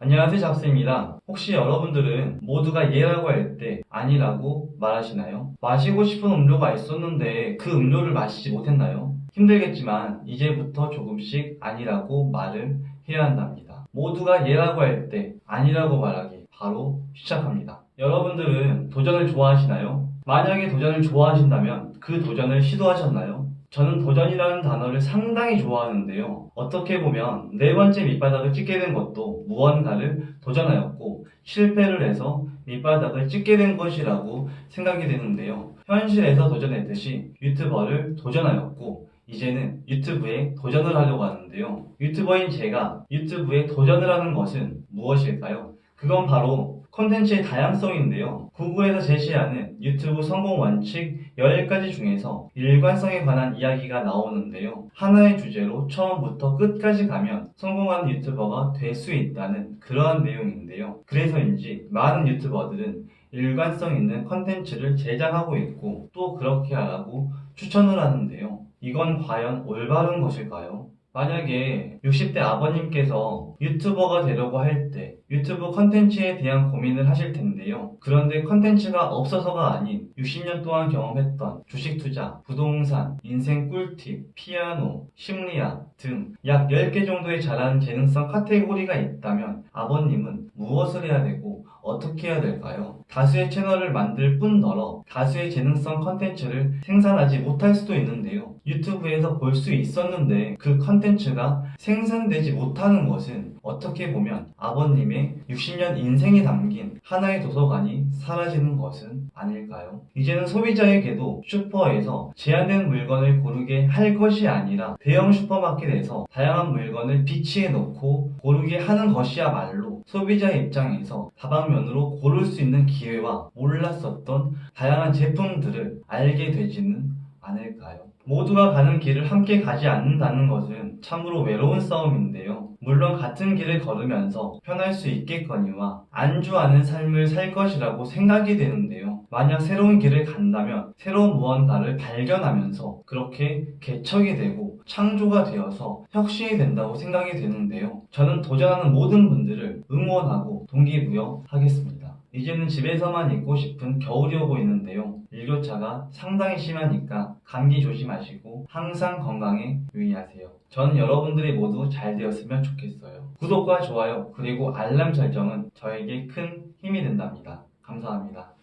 안녕하세요 잡스입니다. 혹시 여러분들은 모두가 예라고 할 때 아니라고 말하시나요? 마시고 싶은 음료가 있었는데 그 음료를 마시지 못했나요? 힘들겠지만 이제부터 조금씩 아니라고 말을 해야 한답니다. 모두가 예라고 할 때 아니라고 말하기 바로 시작합니다. 여러분들은 도전을 좋아하시나요? 만약에 도전을 좋아하신다면 그 도전을 시도하셨나요? 저는 도전이라는 단어를 상당히 좋아하는데요. 어떻게 보면 네 번째 밑바닥을 찍게 된 것도 무언가를 도전하였고 실패를 해서 밑바닥을 찍게 된 것이라고 생각이 되는데요. 현실에서 도전했듯이 유튜버를 도전하였고 이제는 유튜브에 도전을 하려고 하는데요. 유튜버인 제가 유튜브에 도전을 하는 것은 무엇일까요? 그건 바로 콘텐츠의 다양성인데요. 구글에서 제시하는 유튜브 성공 원칙 10가지 중에서 일관성에 관한 이야기가 나오는데요. 하나의 주제로 처음부터 끝까지 가면 성공하는 유튜버가 될 수 있다는 그러한 내용인데요. 그래서인지 많은 유튜버들은 일관성 있는 컨텐츠를 제작하고 있고 또 그렇게 하라고 추천을 하는데요. 이건 과연 올바른 것일까요? 만약에 60대 아버님께서 유튜버가 되려고 할 때 유튜브 컨텐츠에 대한 고민을 하실 텐데요. 그런데 컨텐츠가 없어서가 아닌 60년 동안 경험했던 주식 투자, 부동산, 인생 꿀팁, 피아노, 심리학 등 약 10개 정도의 잘하는 재능성 카테고리가 있다면 아버님은 무엇을 해야 되고 어떻게 해야 될까요? 다수의 채널을 만들 뿐더러 다수의 재능성 컨텐츠를 생산하지 못할 수도 있는데요. 유튜브에서 볼 수 있었는데 그 컨텐츠 가 생산되지 못하는 것은 어떻게 보면 아버님의 60년 인생이 담긴 하나의 도서관이 사라지는 것은 아닐까요? 이제는 소비자에게도 슈퍼에서 제한된 물건을 고르게 할 것이 아니라 대형 슈퍼마켓에서 다양한 물건을 비치해 놓고 고르게 하는 것이야말로 소비자 입장에서 다방면으로 고를 수 있는 기회와 몰랐었던 다양한 제품들을 알게 되지는 않을까요? 모두가 가는 길을 함께 가지 않는다는 것은 참으로 외로운 싸움인데요. 물론 같은 길을 걸으면서 편할 수 있겠거니와 안주하는 삶을 살 것이라고 생각이 되는데요. 만약 새로운 길을 간다면 새로운 무언가를 발견하면서 그렇게 개척이 되고 창조가 되어서 혁신이 된다고 생각이 되는데요. 저는 도전하는 모든 분들을 응원하고 동기부여하겠습니다. 이제는 집에서만 있고 싶은 겨울이 오고 있는데요. 일교차가 상당히 심하니까 감기 조심하시고 항상 건강에 유의하세요. 전 여러분들이 모두 잘 되었으면 좋겠어요. 구독과 좋아요 그리고 알람 설정은 저에게 큰 힘이 된답니다. 감사합니다.